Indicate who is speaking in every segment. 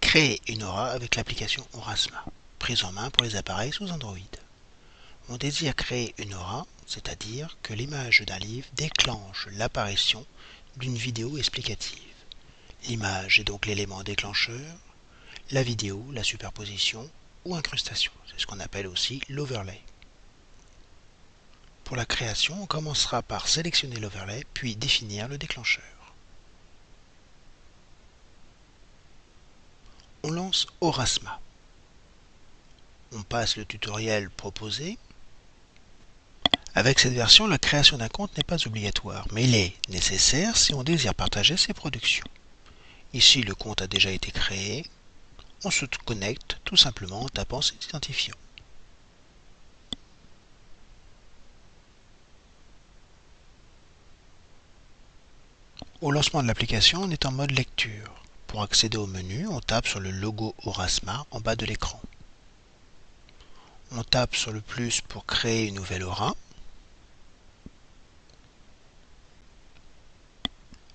Speaker 1: Créer une aura avec l'application Aurasma, prise en main pour les appareils sous Android. On désire créer une aura, c'est-à-dire que l'image d'un livre déclenche l'apparition d'une vidéo explicative. L'image est donc l'élément déclencheur, la vidéo, la superposition ou incrustation. C'est ce qu'on appelle aussi l'overlay. Pour la création, on commencera par sélectionner l'overlay, puis définir le déclencheur. On lance Aurasma. On passe le tutoriel proposé. Avec cette version, la création d'un compte n'est pas obligatoire, mais il est nécessaire si on désire partager ses productions. Ici, le compte a déjà été créé. On se connecte tout simplement en tapant cet identifiant. Au lancement de l'application, on est en mode lecture. Pour accéder au menu, on tape sur le logo Aurasma en bas de l'écran. On tape sur le plus pour créer une nouvelle aura.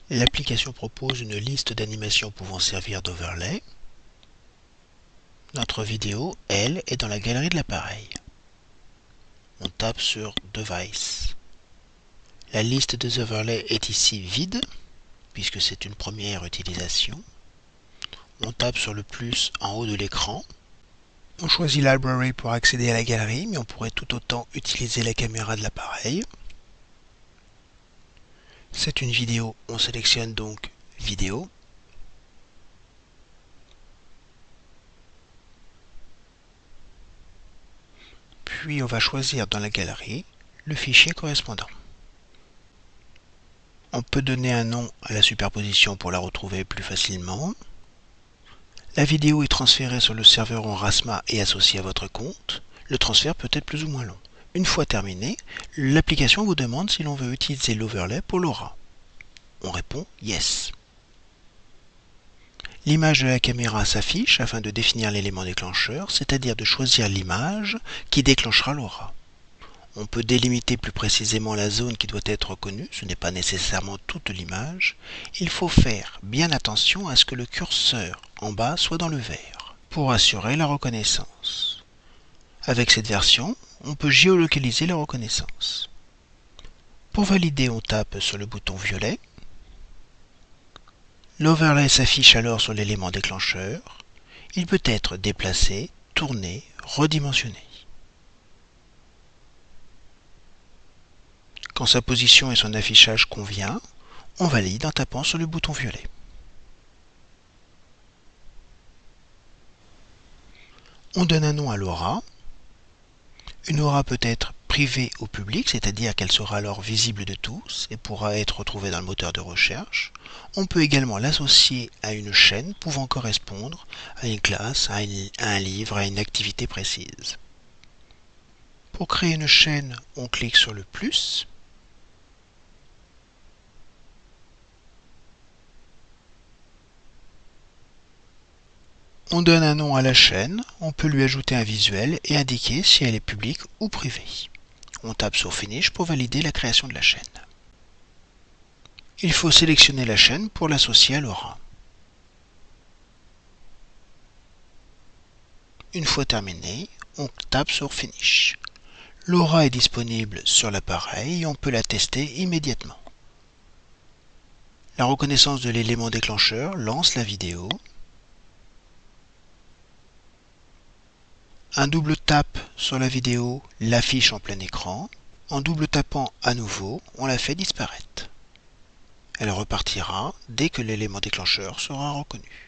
Speaker 1: L'application propose une liste d'animations pouvant servir d'overlay. Notre vidéo, elle, est dans la galerie de l'appareil. On tape sur Device. La liste des overlays est ici vide puisque c'est une première utilisation. On tape sur le plus en haut de l'écran. On choisit Library pour accéder à la galerie, mais on pourrait tout autant utiliser la caméra de l'appareil. C'est une vidéo, on sélectionne donc Vidéo. Puis on va choisir dans la galerie le fichier correspondant. On peut donner un nom à la superposition pour la retrouver plus facilement. La vidéo est transférée sur le serveur en Rasma et associée à votre compte. Le transfert peut être plus ou moins long. Une fois terminé, l'application vous demande si l'on veut utiliser l'overlay pour l'aura. On répond Yes. L'image de la caméra s'affiche afin de définir l'élément déclencheur, c'est-à-dire de choisir l'image qui déclenchera l'aura. On peut délimiter plus précisément la zone qui doit être reconnue, ce n'est pas nécessairement toute l'image. Il faut faire bien attention à ce que le curseur en bas soit dans le vert, pour assurer la reconnaissance. Avec cette version, on peut géolocaliser la reconnaissance. Pour valider, on tape sur le bouton violet. L'overlay s'affiche alors sur l'élément déclencheur. Il peut être déplacé, tourné, redimensionné. Quand sa position et son affichage convient, on valide en tapant sur le bouton violet. On donne un nom à l'aura. Une aura peut être privée au public, c'est-à-dire qu'elle sera alors visible de tous et pourra être retrouvée dans le moteur de recherche. On peut également l'associer à une chaîne pouvant correspondre à une classe, à, un livre, à une activité précise. Pour créer une chaîne, on clique sur le plus. On donne un nom à la chaîne, on peut lui ajouter un visuel et indiquer si elle est publique ou privée. On tape sur Finish pour valider la création de la chaîne. Il faut sélectionner la chaîne pour l'associer à l'aura. Une fois terminé, on tape sur Finish. L'aura est disponible sur l'appareil et on peut la tester immédiatement. La reconnaissance de l'élément déclencheur lance la vidéo Un double tap sur la vidéo l'affiche en plein écran. En double tapant à nouveau, on la fait disparaître. Elle repartira dès que l'élément déclencheur sera reconnu.